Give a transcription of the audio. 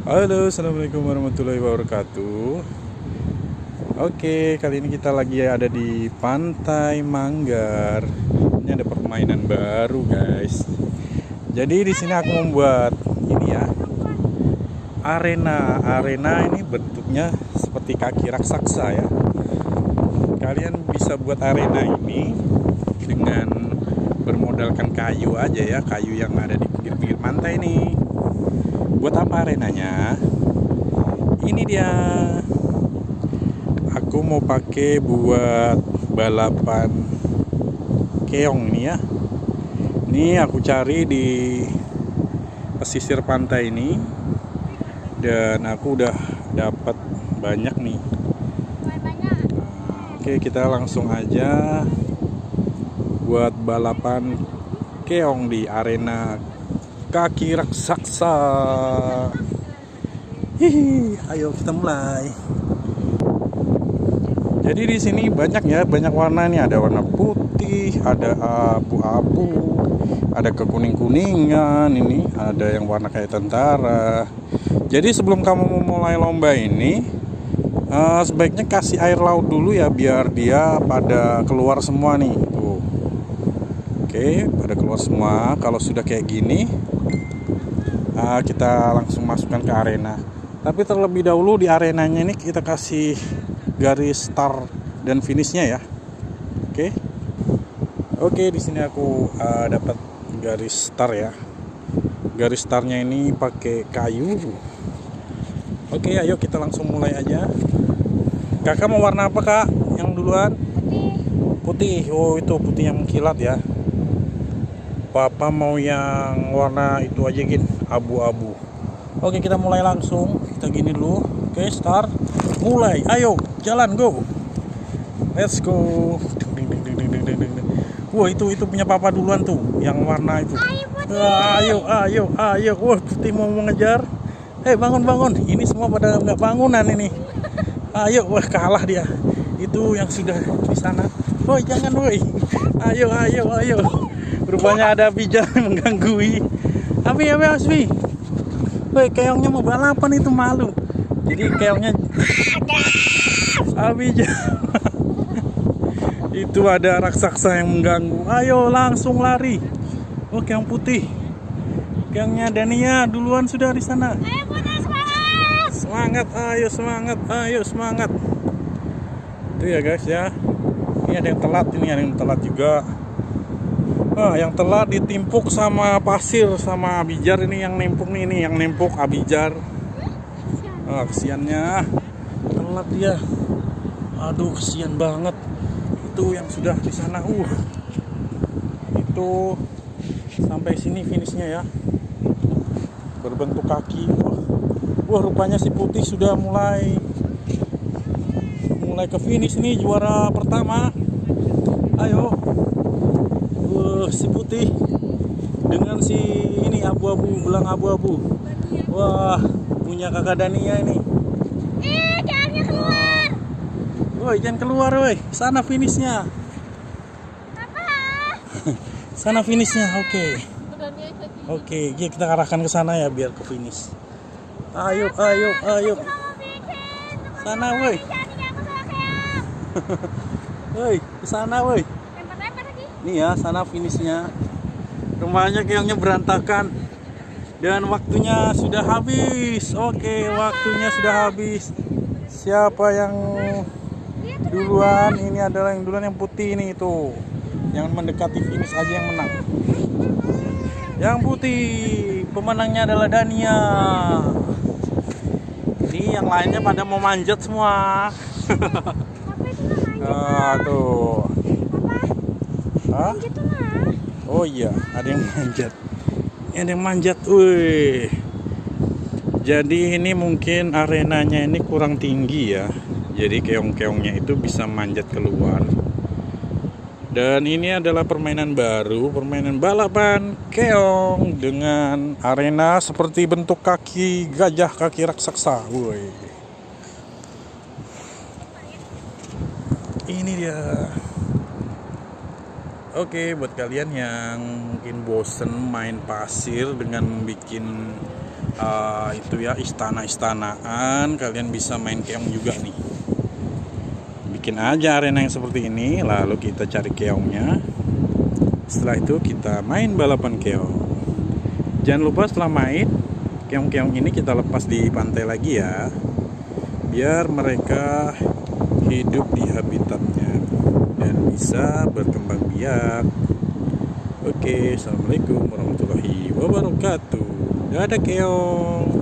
Halo, assalamualaikum warahmatullahi wabarakatuh. Oke, kali ini kita lagi ada di Pantai Manggar. Ini ada permainan baru, guys. Jadi di sini aku membuat ini ya, arena. Arena ini bentuknya seperti kaki raksasa ya. Kalian bisa buat arena ini dengan bermodalkan kayu aja ya, kayu yang ada di pinggir-pinggir pantai nih buat apa arenanya? Ini dia. Aku mau pakai buat balapan keong nih ya. Ini aku cari di pesisir pantai ini. Dan aku udah dapat banyak nih. Oke kita langsung aja buat balapan keong di arena kaki raksasa. Hihi, ayo kita mulai. Jadi di sini banyak ya, banyak warna nih. Ada warna putih, ada abu-abu, ada kekuning-kuningan. Ini ada yang warna kayak tentara. Jadi sebelum kamu memulai lomba ini, uh, sebaiknya kasih air laut dulu ya, biar dia pada keluar semua nih. Oke, pada keluar semua. Kalau sudah kayak gini, uh, kita langsung masukkan ke arena. Tapi terlebih dahulu di arenanya ini kita kasih garis start dan finishnya ya. Oke. Oke di sini aku uh, dapat garis start ya. Garis startnya ini pakai kayu. Oke ayo kita langsung mulai aja. Kakak mau warna apa kak? Yang duluan? Putih. Putih. Oh itu putih yang mengkilat ya Papa mau yang warna itu aja gin. Abu-abu. Oke kita mulai langsung. Kita gini dulu. Oke start. Mulai. Ayo jalan go. Let's go. Wah itu itu punya papa duluan tuh yang warna itu. Ayo ayo ayo wah putih mau mengejar. Hei bangun bangun. Ini semua pada nggak bangunan ini. Ayo wah kalah dia. Itu yang sudah di sana. Woi jangan woi. Ayo ayo ayo rupanya ada pijar mengganggu tapi ya Asmi Woi keongnya mau balapan itu malu. Jadi keongnya Abi itu ada raksasa yang mengganggu. Ayo langsung lari. Oh keong putih. Keongnya Dania duluan sudah di sana. Semangat ayo semangat ayo semangat. Itu ya guys ya. Ini ada yang telat ini ada yang telat juga ah, yang telah ditimpuk sama pasir sama abijar ini yang nempuk nih ini yang nempuk abijar. Ah, kesiannya. Telat dia. Aduh kesian banget. Itu yang sudah di sana. Uh. Itu sampai sini finishnya ya. Berbentuk kaki. Wah, wah rupanya si putih sudah mulai mulai ke finish nih juara pertama. Ayo si putih dengan si ini abu-abu belang abu-abu. Wah punya kakak Dania ini. Eh jangan keluar. Woi jangan keluar woi. Sana finishnya. Apa? Sana finishnya oke. Okay. oke okay, kita arahkan ke sana ya biar ke finish. Ayo ayo ayo. Sana woi. woi ke sana woi ini ya sana finishnya. Rumahnya keongnya berantakan. Dan waktunya sudah habis. Oke waktunya sudah habis. Siapa yang duluan? Ini adalah yang duluan yang putih ini itu. Yang mendekati finish aja yang menang. Yang putih. Pemenangnya adalah Dania. Ini yang lainnya pada mau manjat semua. Nah tuh Hah? Oh iya, ada yang manjat. Ini ada yang manjat. Wih. Jadi ini mungkin arenanya ini kurang tinggi ya. Jadi keong-keongnya itu bisa manjat keluar. Dan ini adalah permainan baru, permainan balapan keong dengan arena seperti bentuk kaki gajah, kaki raksasa. Woi. Ini dia. Oke, buat kalian yang mungkin bosen main pasir dengan bikin eh, itu ya istana-istanaan kalian bisa main keong juga nih. Bikin aja arena yang seperti ini lalu kita cari keongnya. Setelah itu kita main balapan keong. Jangan lupa setelah main keong-keong ini kita lepas di pantai lagi ya. Biar mereka hidup di habitatnya dan bisa berkembang biak. Oke assalamualaikum warahmatullahi wabarakatuh. Dadah keong